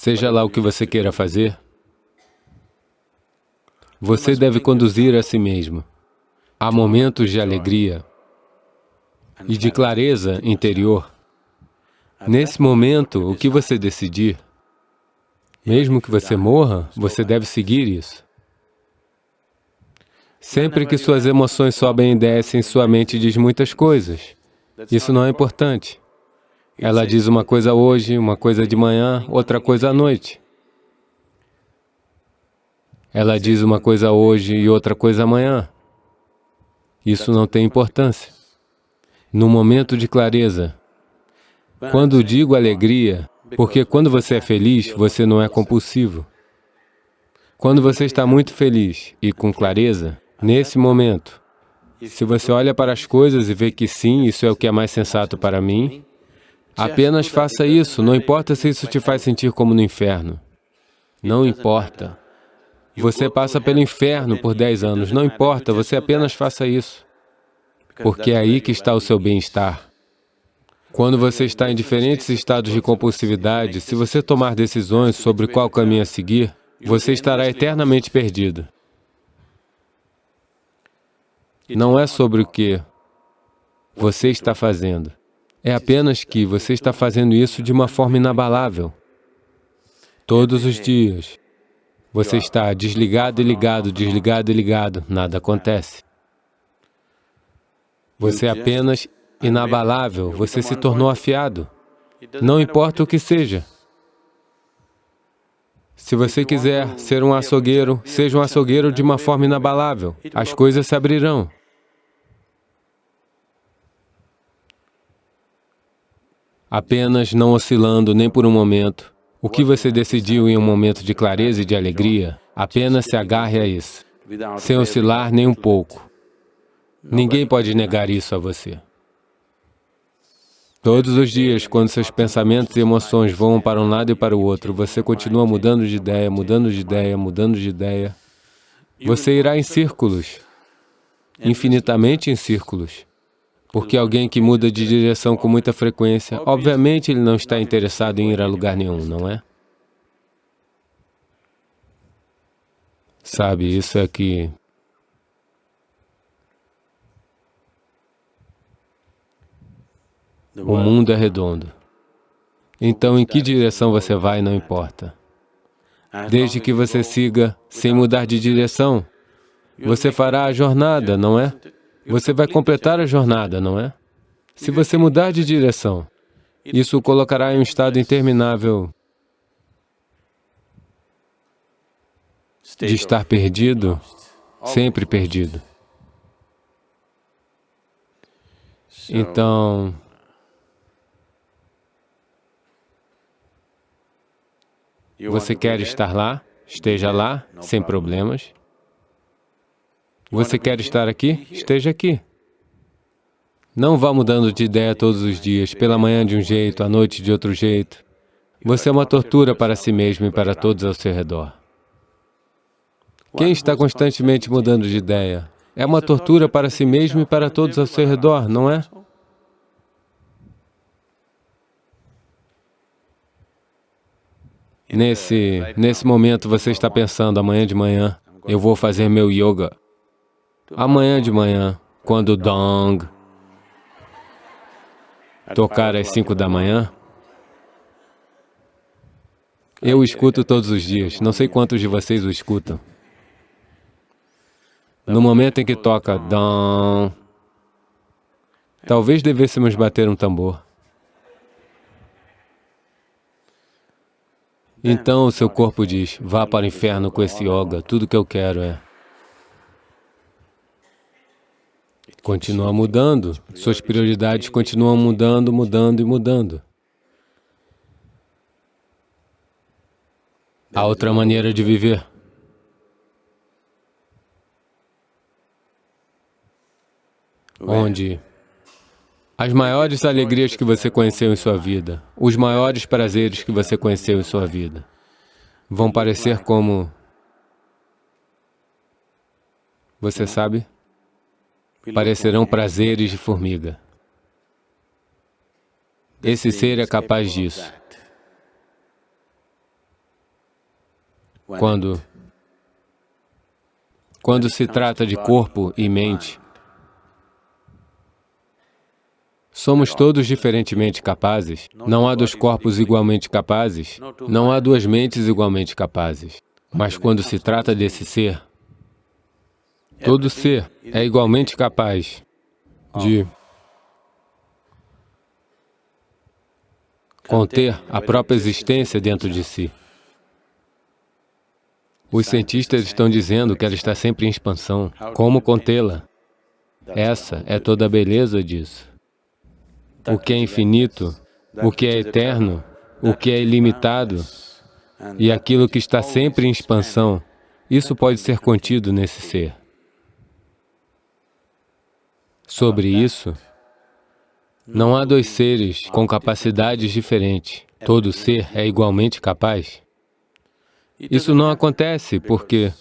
Seja lá o que você queira fazer, você deve conduzir a si mesmo. Há momentos de alegria e de clareza interior. Nesse momento, o que você decidir, mesmo que você morra, você deve seguir isso. Sempre que suas emoções sobem e descem, sua mente diz muitas coisas. Isso não é importante. Ela diz uma coisa hoje, uma coisa de manhã, outra coisa à noite. Ela diz uma coisa hoje e outra coisa amanhã. Isso não tem importância. No momento de clareza, quando digo alegria, porque quando você é feliz, você não é compulsivo. Quando você está muito feliz e com clareza, nesse momento, se você olha para as coisas e vê que sim, isso é o que é mais sensato para mim, apenas faça isso, não importa se isso te faz sentir como no inferno. Não importa. Você passa pelo inferno por 10 anos, não importa, você apenas faça isso. Porque é aí que está o seu bem-estar. Quando você está em diferentes estados de compulsividade, se você tomar decisões sobre qual caminho a seguir, você estará eternamente perdido. Não é sobre o que você está fazendo. É apenas que você está fazendo isso de uma forma inabalável. Todos os dias, você está desligado e ligado, desligado e ligado, nada acontece. Você é apenas inabalável, você se tornou afiado. Não importa o que seja. Se você quiser ser um açougueiro, seja um açougueiro de uma forma inabalável. As coisas se abrirão. Apenas não oscilando nem por um momento, o que você decidiu em um momento de clareza e de alegria, apenas se agarre a isso, sem oscilar nem um pouco. Ninguém pode negar isso a você. Todos os dias, quando seus pensamentos e emoções vão para um lado e para o outro, você continua mudando de ideia, mudando de ideia, mudando de ideia. Você irá em círculos, infinitamente em círculos. Porque alguém que muda de direção com muita frequência, obviamente ele não está interessado em ir a lugar nenhum, não é? Sabe, isso é que... O mundo é redondo. Então, em que direção você vai, não importa. Desde que você siga sem mudar de direção, você fará a jornada, não é? Você vai completar a jornada, não é? Se você mudar de direção, isso o colocará em um estado interminável de estar perdido, sempre perdido. Então, você quer estar lá? Esteja lá, sem problemas. Você quer estar aqui? Esteja aqui. Não vá mudando de ideia todos os dias, pela manhã de um jeito, à noite de outro jeito. Você é uma tortura para si mesmo e para todos ao seu redor. Quem está constantemente mudando de ideia? É uma tortura para si mesmo e para todos ao seu redor, não é? Nesse, nesse momento você está pensando, amanhã de manhã, eu vou fazer meu yoga. Amanhã de manhã, quando o dong tocar às cinco da manhã, eu escuto todos os dias, não sei quantos de vocês o escutam. No momento em que toca dong, talvez devêssemos bater um tambor. Então o seu corpo diz, vá para o inferno com esse yoga, tudo que eu quero é continua mudando, suas prioridades continuam mudando, mudando e mudando. Há outra maneira de viver. Onde as maiores alegrias que você conheceu em sua vida, os maiores prazeres que você conheceu em sua vida, vão parecer como... Você sabe? Parecerão prazeres de formiga. Esse ser é capaz disso. quando, quando se trata de corpo e mente, Somos todos diferentemente capazes. Não há dois corpos igualmente capazes. Não há duas mentes igualmente capazes. Mas quando se trata desse ser, todo ser é igualmente capaz de conter a própria existência dentro de si. Os cientistas estão dizendo que ela está sempre em expansão. Como contê-la? Essa é toda a beleza disso o que é infinito, o que é eterno, o que é ilimitado e aquilo que está sempre em expansão, isso pode ser contido nesse ser. Sobre isso, não há dois seres com capacidades diferentes. Todo ser é igualmente capaz. Isso não acontece porque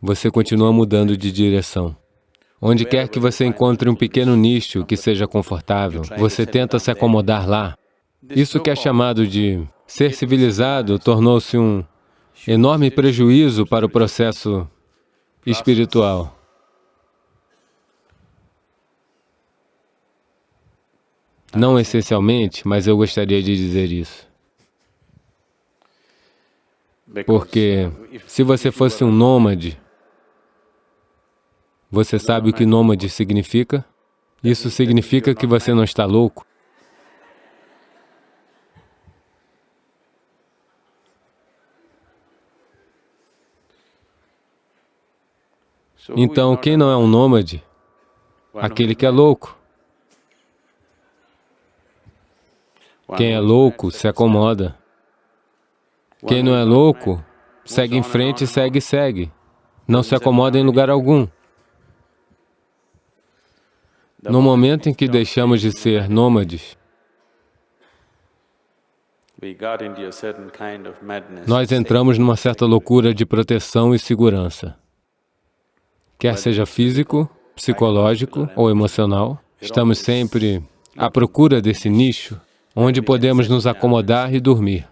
você continua mudando de direção. Onde quer que você encontre um pequeno nicho que seja confortável, você tenta se acomodar lá. Isso que é chamado de ser civilizado tornou-se um enorme prejuízo para o processo espiritual. Não essencialmente, mas eu gostaria de dizer isso. Porque se você fosse um nômade, você sabe o que nômade significa? Isso significa que você não está louco. Então, quem não é um nômade? Aquele que é louco. Quem é louco se acomoda. Quem não é louco, segue em frente, segue, segue. Não se acomoda em lugar algum. No momento em que deixamos de ser nômades, nós entramos numa certa loucura de proteção e segurança. Quer seja físico, psicológico ou emocional, estamos sempre à procura desse nicho onde podemos nos acomodar e dormir.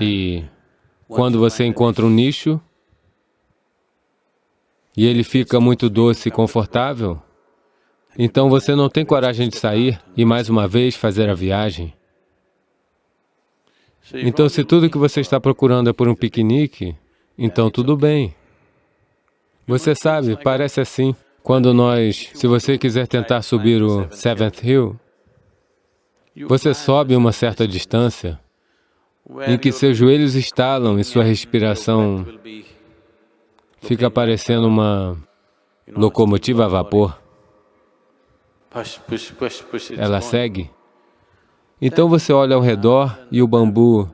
E quando você encontra um nicho, e ele fica muito doce e confortável, então você não tem coragem de sair e mais uma vez fazer a viagem. Então, se tudo que você está procurando é por um piquenique, então tudo bem. Você sabe, parece assim, quando nós, se você quiser tentar subir o Seventh Hill, você sobe uma certa distância, em que seus joelhos estalam e sua respiração fica parecendo uma locomotiva a vapor. Ela segue. Então você olha ao redor e o bambu,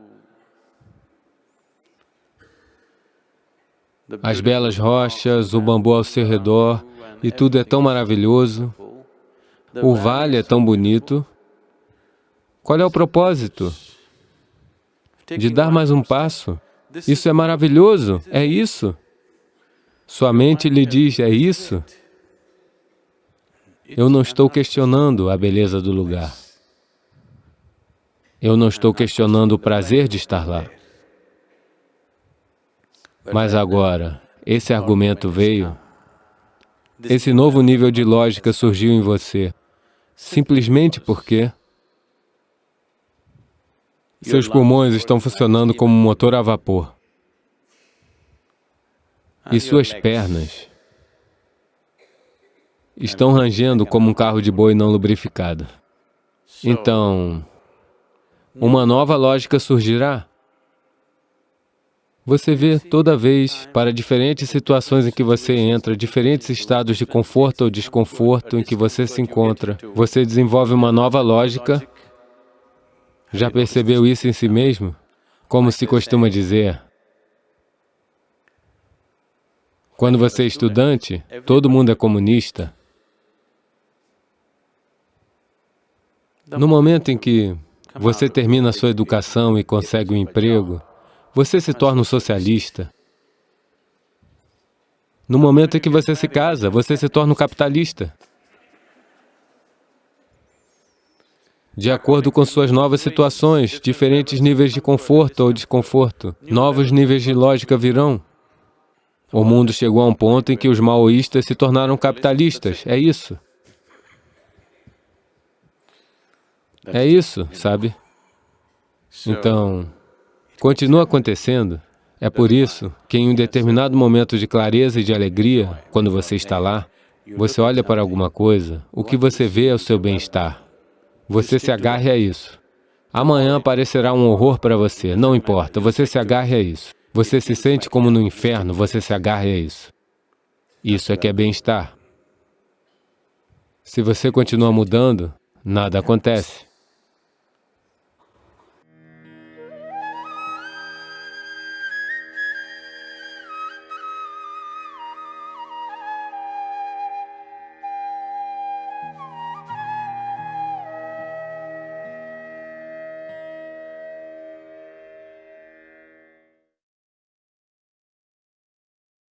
as belas rochas, o bambu ao seu redor, e tudo é tão maravilhoso. O vale é tão bonito. Qual é o propósito? De dar mais um passo. Isso é maravilhoso, é isso. Sua mente lhe diz, é isso? Eu não estou questionando a beleza do lugar. Eu não estou questionando o prazer de estar lá. Mas agora, esse argumento veio, esse novo nível de lógica surgiu em você, simplesmente porque seus pulmões estão funcionando como um motor a vapor e suas pernas estão rangendo como um carro de boi não lubrificado. Então, uma nova lógica surgirá. Você vê toda vez, para diferentes situações em que você entra, diferentes estados de conforto ou desconforto em que você se encontra, você desenvolve uma nova lógica. Já percebeu isso em si mesmo? Como se costuma dizer, Quando você é estudante, todo mundo é comunista. No momento em que você termina a sua educação e consegue um emprego, você se torna um socialista. No momento em que você se casa, você se torna um capitalista. de acordo com suas novas situações, diferentes níveis de conforto ou desconforto. Novos níveis de lógica virão. O mundo chegou a um ponto em que os maoístas se tornaram capitalistas, é isso. É isso, sabe? Então, continua acontecendo. É por isso que em um determinado momento de clareza e de alegria, quando você está lá, você olha para alguma coisa, o que você vê é o seu bem-estar. Você se agarre a isso. Amanhã aparecerá um horror para você, não importa, você se agarre a isso. Você se sente como no inferno, você se agarre a isso. Isso é que é bem-estar. Se você continua mudando, nada acontece.